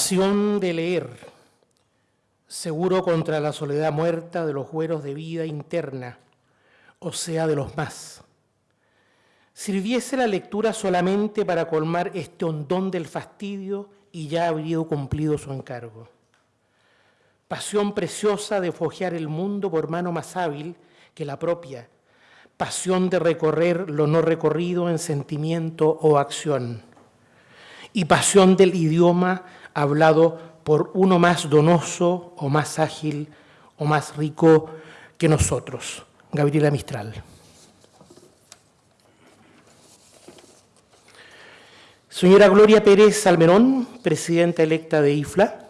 Pasión de leer, seguro contra la soledad muerta de los güeros de vida interna, o sea, de los más. Sirviese la lectura solamente para colmar este hondón del fastidio y ya habría cumplido su encargo. Pasión preciosa de fojear el mundo por mano más hábil que la propia, pasión de recorrer lo no recorrido en sentimiento o acción, y pasión del idioma hablado por uno más donoso o más ágil o más rico que nosotros. Gabriela Mistral. Señora Gloria Pérez Salmerón, presidenta electa de IFLA.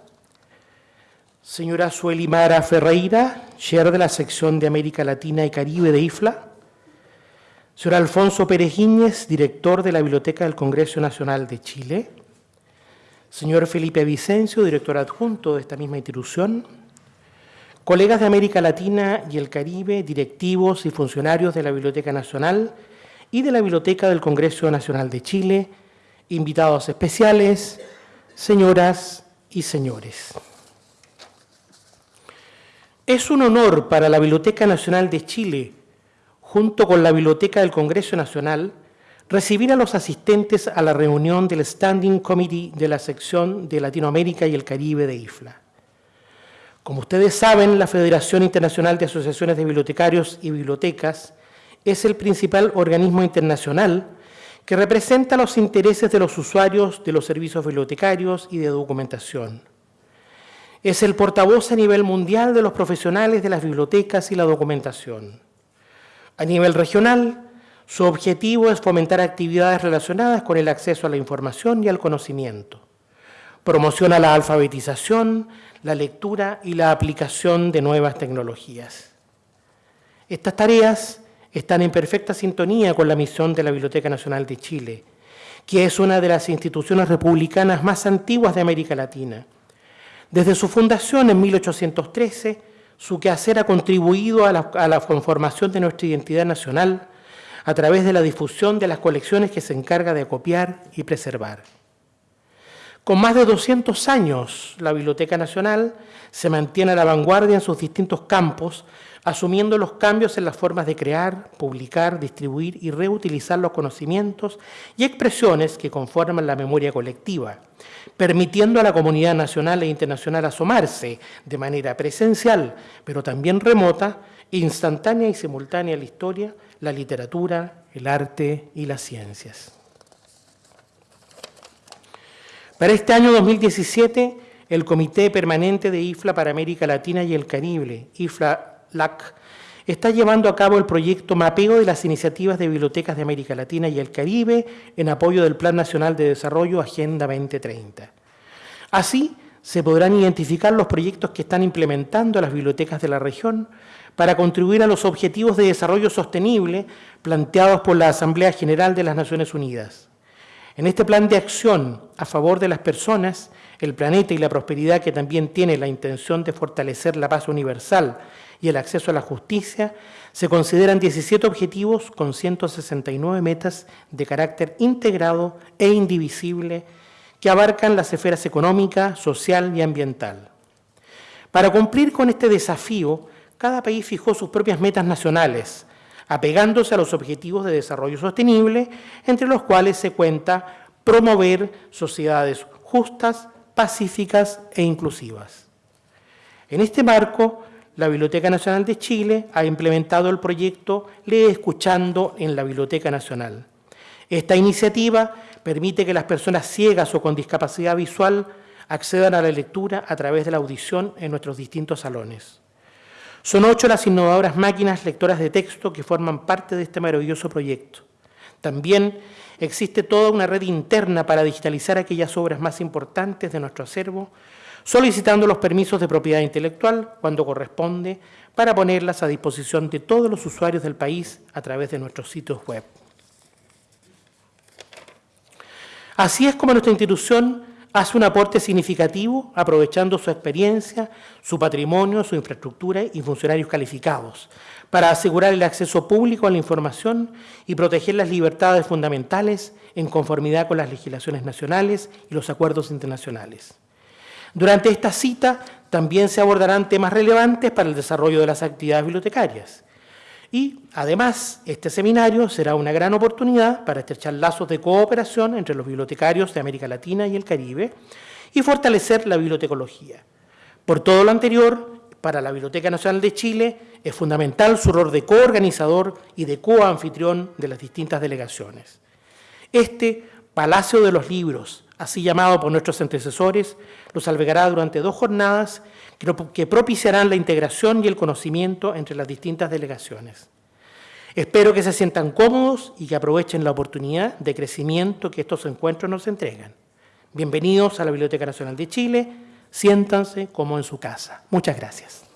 Señora Sueli Mara Ferreira, chair de la sección de América Latina y Caribe de IFLA. Señor Alfonso Pérez director de la Biblioteca del Congreso Nacional de Chile señor Felipe Vicencio, director adjunto de esta misma institución, colegas de América Latina y el Caribe, directivos y funcionarios de la Biblioteca Nacional y de la Biblioteca del Congreso Nacional de Chile, invitados especiales, señoras y señores. Es un honor para la Biblioteca Nacional de Chile, junto con la Biblioteca del Congreso Nacional, recibir a los asistentes a la reunión del Standing Committee de la sección de Latinoamérica y el Caribe de IFLA. Como ustedes saben, la Federación Internacional de Asociaciones de Bibliotecarios y Bibliotecas es el principal organismo internacional que representa los intereses de los usuarios de los servicios bibliotecarios y de documentación. Es el portavoz a nivel mundial de los profesionales de las bibliotecas y la documentación. A nivel regional, su objetivo es fomentar actividades relacionadas con el acceso a la información y al conocimiento. Promociona la alfabetización, la lectura y la aplicación de nuevas tecnologías. Estas tareas están en perfecta sintonía con la misión de la Biblioteca Nacional de Chile, que es una de las instituciones republicanas más antiguas de América Latina. Desde su fundación en 1813, su quehacer ha contribuido a la, a la conformación de nuestra identidad nacional, a través de la difusión de las colecciones que se encarga de copiar y preservar. Con más de 200 años, la Biblioteca Nacional se mantiene a la vanguardia en sus distintos campos, asumiendo los cambios en las formas de crear, publicar, distribuir y reutilizar los conocimientos y expresiones que conforman la memoria colectiva, permitiendo a la comunidad nacional e internacional asomarse de manera presencial, pero también remota, instantánea y simultánea la historia, la literatura, el arte y las ciencias. Para este año 2017, el Comité Permanente de IFLA para América Latina y el Caribe, IFLA-LAC, está llevando a cabo el proyecto Mapeo de las Iniciativas de Bibliotecas de América Latina y el Caribe en apoyo del Plan Nacional de Desarrollo Agenda 2030. Así, se podrán identificar los proyectos que están implementando las bibliotecas de la región para contribuir a los objetivos de desarrollo sostenible planteados por la Asamblea General de las Naciones Unidas. En este plan de acción a favor de las personas, el planeta y la prosperidad que también tiene la intención de fortalecer la paz universal y el acceso a la justicia, se consideran 17 objetivos con 169 metas de carácter integrado e indivisible que abarcan las esferas económica, social y ambiental. Para cumplir con este desafío, cada país fijó sus propias metas nacionales, apegándose a los objetivos de desarrollo sostenible, entre los cuales se cuenta promover sociedades justas, pacíficas e inclusivas. En este marco, la Biblioteca Nacional de Chile ha implementado el proyecto Lee Escuchando en la Biblioteca Nacional. Esta iniciativa permite que las personas ciegas o con discapacidad visual accedan a la lectura a través de la audición en nuestros distintos salones. Son ocho las innovadoras máquinas lectoras de texto que forman parte de este maravilloso proyecto. También existe toda una red interna para digitalizar aquellas obras más importantes de nuestro acervo, solicitando los permisos de propiedad intelectual cuando corresponde para ponerlas a disposición de todos los usuarios del país a través de nuestros sitios web. Así es como nuestra institución hace un aporte significativo aprovechando su experiencia, su patrimonio, su infraestructura y funcionarios calificados para asegurar el acceso público a la información y proteger las libertades fundamentales en conformidad con las legislaciones nacionales y los acuerdos internacionales. Durante esta cita también se abordarán temas relevantes para el desarrollo de las actividades bibliotecarias. Y, además, este seminario será una gran oportunidad para estrechar lazos de cooperación entre los bibliotecarios de América Latina y el Caribe y fortalecer la bibliotecología. Por todo lo anterior, para la Biblioteca Nacional de Chile es fundamental su rol de coorganizador y de coanfitrión de las distintas delegaciones. Este Palacio de los Libros, así llamado por nuestros antecesores, los albergará durante dos jornadas que propiciarán la integración y el conocimiento entre las distintas delegaciones. Espero que se sientan cómodos y que aprovechen la oportunidad de crecimiento que estos encuentros nos entregan. Bienvenidos a la Biblioteca Nacional de Chile, siéntanse como en su casa. Muchas gracias.